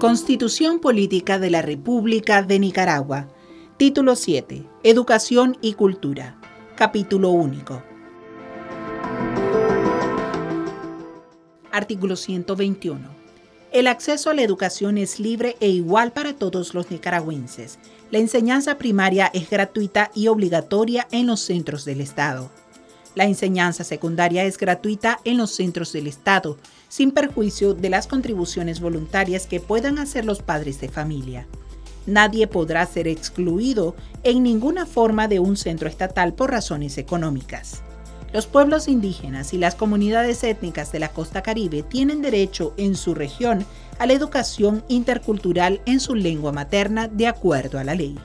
Constitución Política de la República de Nicaragua. Título 7. Educación y Cultura. Capítulo único. Artículo 121. El acceso a la educación es libre e igual para todos los nicaragüenses. La enseñanza primaria es gratuita y obligatoria en los centros del Estado. La enseñanza secundaria es gratuita en los centros del Estado, sin perjuicio de las contribuciones voluntarias que puedan hacer los padres de familia. Nadie podrá ser excluido en ninguna forma de un centro estatal por razones económicas. Los pueblos indígenas y las comunidades étnicas de la costa caribe tienen derecho en su región a la educación intercultural en su lengua materna de acuerdo a la ley.